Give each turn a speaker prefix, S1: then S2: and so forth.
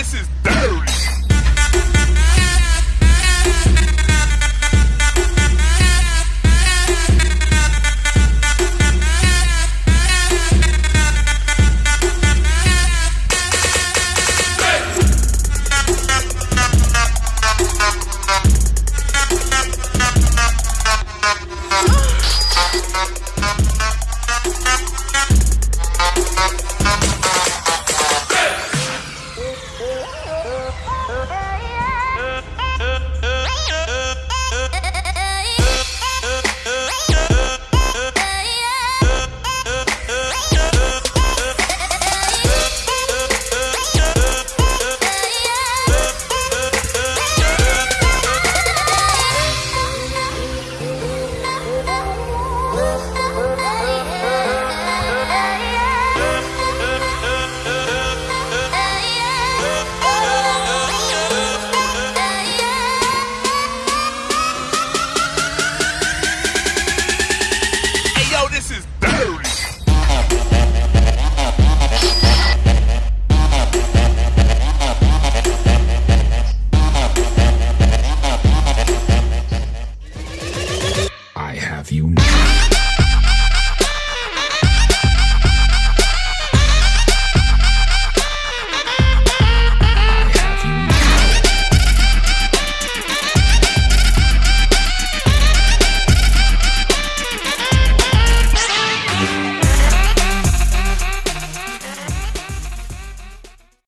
S1: this is this is dirty.
S2: I have you now.